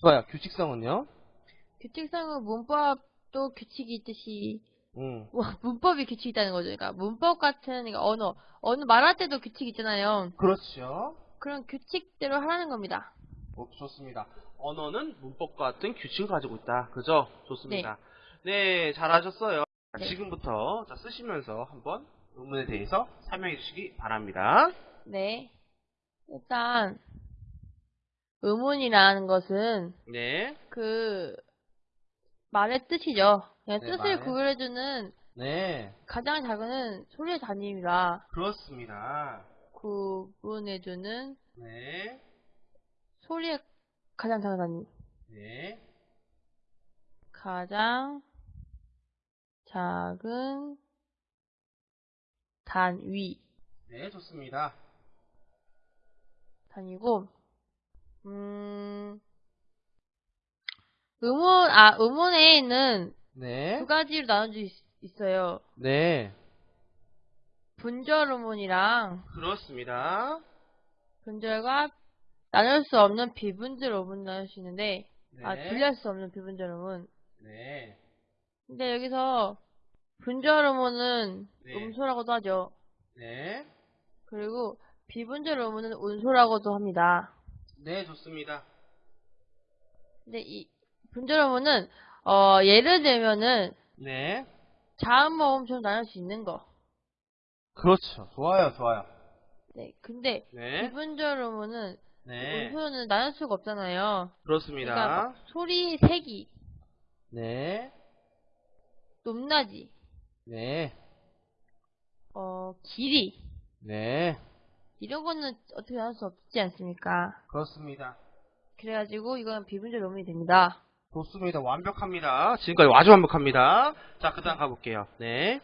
좋아요. 규칙성은요? 규칙성은 문법도 규칙이 있듯이 음. 뭐, 문법이 규칙이 있다는 거죠. 그러니까 문법 같은 그러니까 언어, 언어 말할 때도 규칙 있잖아요. 그렇죠. 그런 규칙대로 하라는 겁니다. 어, 좋습니다. 언어는 문법과 같은 규칙을 가지고 있다. 그죠? 좋습니다. 네, 잘하셨어요. 자, 네. 지금부터 자, 쓰시면서 한번 의문에 대해서 설명해 주시기 바랍니다. 네. 일단 의문이라는 것은 네. 그 말의 뜻이죠. 그냥 네, 뜻을 말의- 구별해주는 네. 가장 작은 소리의 단위입니다. 그렇습니다. 구분해주는 네. 소리의 가장 작은 단위. 네. 가장 작은 단위. 네, 좋습니다. 단위고, 음, 음원, 아, 음원에는 네. 두 가지로 나눠져 있, 있어요. 네. 분절 음원이랑 그렇습니다. 분절과 나눌 수 없는 비분절 음원 나눌 수 있는데, 네. 아, 분리할 수 없는 비분절 음원. 네. 근데 여기서 분절 음원은 네. 음소라고도 하죠. 네. 그리고 비분절 음원은 운소라고도 합니다. 네, 좋습니다. 근데 이 분절 음원은 어, 예를 들면은 네. 자음 모음처럼 나눌 수 있는 거. 그렇죠. 좋아요, 좋아요. 네. 근데 네. 비분절 음원은 네. 운소는 나눌 수가 없잖아요. 그러니까 그렇습니다. 막 소리 색이 네. 높낮이, 네. 어, 길이 네. 이런 거는 어떻게 나눌 수 없지 않습니까? 그렇습니다. 그래가지고 이건 비분절 음원이 됩니다. 좋습니다. 완벽합니다. 지금까지 아주 완벽합니다. 자, 그 다음 가볼게요. 네.